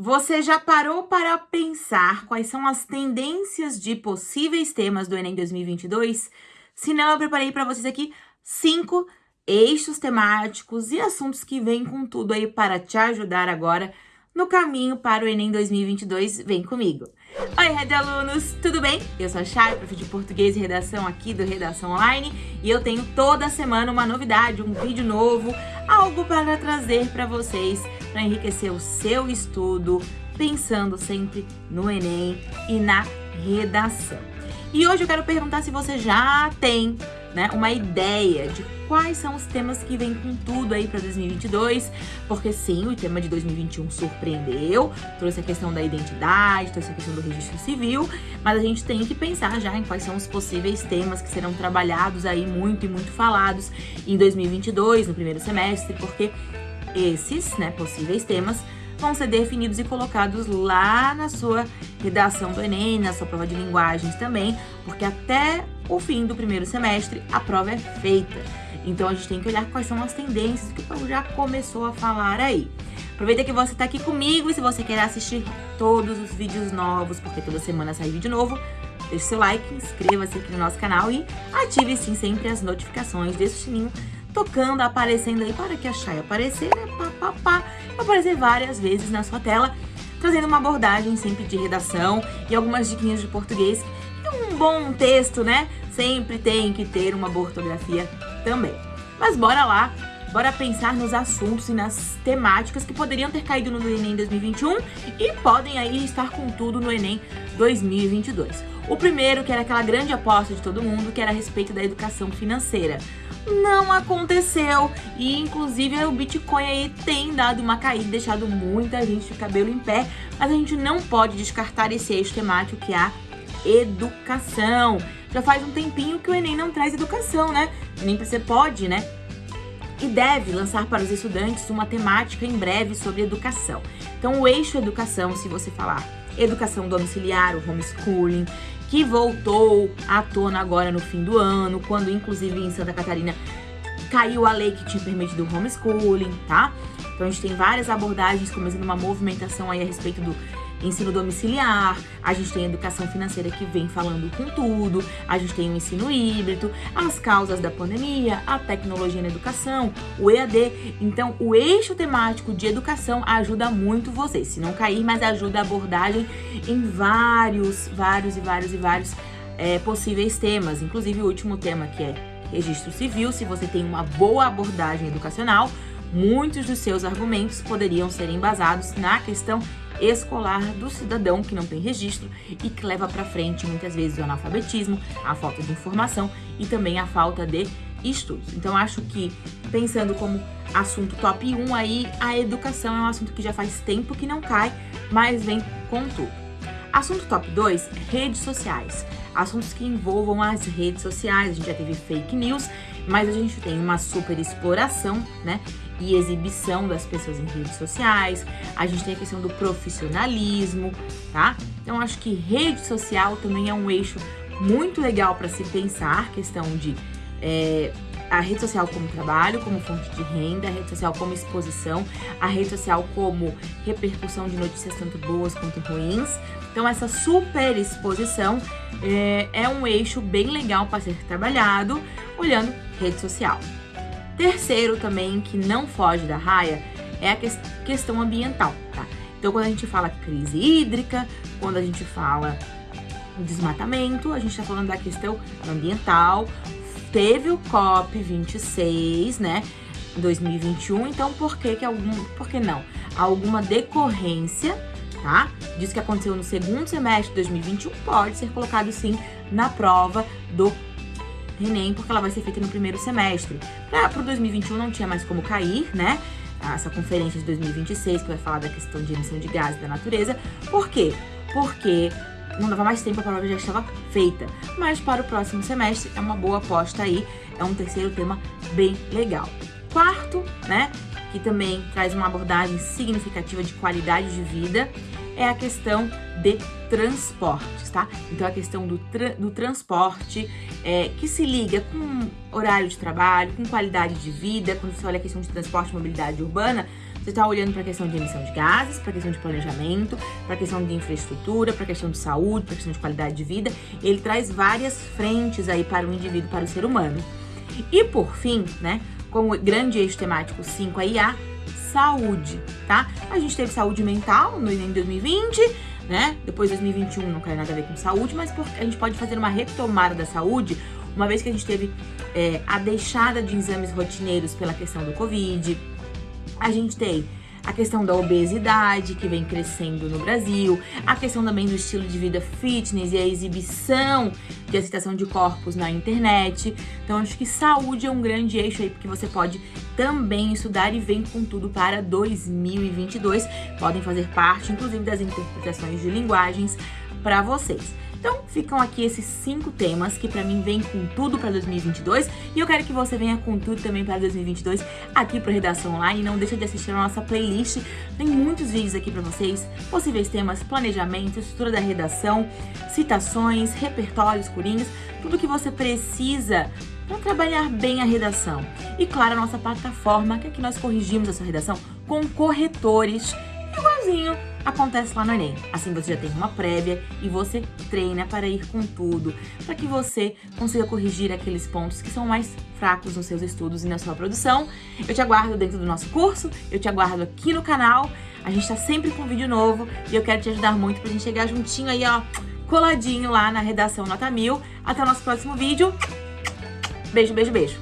Você já parou para pensar quais são as tendências de possíveis temas do Enem 2022? Se não, eu preparei para vocês aqui cinco eixos temáticos e assuntos que vêm com tudo aí para te ajudar agora no caminho para o Enem 2022. Vem comigo! Oi, Red Alunos, tudo bem? Eu sou a Chay, prof de Português e Redação aqui do Redação Online e eu tenho toda semana uma novidade, um vídeo novo, algo para trazer para vocês para enriquecer o seu estudo, pensando sempre no Enem e na redação. E hoje eu quero perguntar se você já tem né, uma ideia de quais são os temas que vêm com tudo aí para 2022, porque sim, o tema de 2021 surpreendeu, trouxe a questão da identidade, trouxe a questão do registro civil, mas a gente tem que pensar já em quais são os possíveis temas que serão trabalhados aí muito e muito falados em 2022, no primeiro semestre, porque esses, né, possíveis temas vão ser definidos e colocados lá na sua redação do Enem, na sua prova de linguagens também, porque até o fim do primeiro semestre a prova é feita. Então a gente tem que olhar quais são as tendências que o povo já começou a falar aí. Aproveita que você está aqui comigo e se você quer assistir todos os vídeos novos, porque toda semana sai vídeo novo, deixe seu like, inscreva-se aqui no nosso canal e ative sim sempre as notificações, deixe o sininho tocando, aparecendo aí para que a Chay aparecer, né? Pá, pá, pá, aparecer várias vezes na sua tela, trazendo uma abordagem sempre de redação e algumas diquinhas de português. E um bom texto, né? Sempre tem que ter uma ortografia também. Mas bora lá, bora pensar nos assuntos e nas temáticas que poderiam ter caído no Enem 2021 e podem aí estar com tudo no Enem 2022. O primeiro, que era aquela grande aposta de todo mundo, que era a respeito da educação financeira não aconteceu. E inclusive o Bitcoin aí tem dado uma caída, deixado muita gente de cabelo em pé, mas a gente não pode descartar esse eixo temático que é a educação. Já faz um tempinho que o Enem não traz educação, né? Nem você pode, né? E deve lançar para os estudantes uma temática em breve sobre educação. Então, o eixo educação, se você falar educação domiciliar, o homeschooling, que voltou à tona agora no fim do ano, quando inclusive em Santa Catarina caiu a lei que tinha permitido o homeschooling, tá? Então a gente tem várias abordagens, começando uma movimentação aí a respeito do ensino domiciliar, a gente tem a educação financeira que vem falando com tudo, a gente tem o ensino híbrido, as causas da pandemia, a tecnologia na educação, o EAD. Então, o eixo temático de educação ajuda muito vocês, se não cair, mas ajuda a abordagem em vários, vários e vários e vários é, possíveis temas, inclusive o último tema que é registro civil, se você tem uma boa abordagem educacional, muitos dos seus argumentos poderiam ser embasados na questão escolar do cidadão que não tem registro e que leva para frente muitas vezes o analfabetismo, a falta de informação e também a falta de estudos. Então acho que pensando como assunto top 1 aí, a educação é um assunto que já faz tempo que não cai, mas vem com tudo. Assunto top 2, redes sociais. Assuntos que envolvam as redes sociais, a gente já teve fake news, mas a gente tem uma super exploração, né? E exibição das pessoas em redes sociais, a gente tem a questão do profissionalismo, tá? Então acho que rede social também é um eixo muito legal para se pensar, questão de é, a rede social como trabalho, como fonte de renda, a rede social como exposição, a rede social como repercussão de notícias tanto boas quanto ruins. Então essa super exposição é, é um eixo bem legal para ser trabalhado olhando rede social. Terceiro também, que não foge da raia, é a que questão ambiental, tá? Então, quando a gente fala crise hídrica, quando a gente fala desmatamento, a gente tá falando da questão ambiental. Teve o COP26, né, em 2021, então por que que algum, por que não? Alguma decorrência, tá? Que aconteceu no segundo semestre de 2021, pode ser colocado sim na prova do Enem, porque ela vai ser feita no primeiro semestre. Para o 2021 não tinha mais como cair, né? Essa conferência de 2026, que vai falar da questão de emissão de gases da natureza. Por quê? Porque não dava mais tempo, a prova já estava feita. Mas para o próximo semestre é uma boa aposta aí, é um terceiro tema bem legal. Quarto, né, que também traz uma abordagem significativa de qualidade de vida, é a questão de transportes, tá? Então a questão do, tra do transporte é, que se liga com horário de trabalho, com qualidade de vida, quando você olha a questão de transporte e mobilidade urbana, você está olhando para a questão de emissão de gases, para a questão de planejamento, para a questão de infraestrutura, para a questão de saúde, para a questão de qualidade de vida. Ele traz várias frentes aí para o indivíduo, para o ser humano. E por fim, né, como grande eixo temático 5 aí, a saúde, tá? A gente teve saúde mental no Enem 2020, né? Depois 2021 não quer nada a ver com saúde, mas a gente pode fazer uma retomada da saúde, uma vez que a gente teve é, a deixada de exames rotineiros pela questão do Covid. A gente tem a questão da obesidade que vem crescendo no Brasil, a questão também do estilo de vida fitness e a exibição de aceitação de corpos na internet. Então, acho que saúde é um grande eixo aí, porque você pode também estudar e vem com tudo para 2022. Podem fazer parte, inclusive, das interpretações de linguagens para vocês. Então, ficam aqui esses cinco temas que pra mim vem com tudo pra 2022 e eu quero que você venha com tudo também pra 2022 aqui pro Redação Online. Não deixa de assistir a nossa playlist, tem muitos vídeos aqui pra vocês, possíveis temas, planejamento, estrutura da redação, citações, repertórios, corinhas, tudo que você precisa para trabalhar bem a redação. E claro, a nossa plataforma, que aqui nós corrigimos essa redação com corretores, acontece lá no Enem. Assim você já tem uma prévia e você treina para ir com tudo, para que você consiga corrigir aqueles pontos que são mais fracos nos seus estudos e na sua produção. Eu te aguardo dentro do nosso curso, eu te aguardo aqui no canal. A gente tá sempre com vídeo novo e eu quero te ajudar muito pra gente chegar juntinho aí, ó, coladinho lá na redação Nota Mil. Até o nosso próximo vídeo. Beijo, beijo, beijo.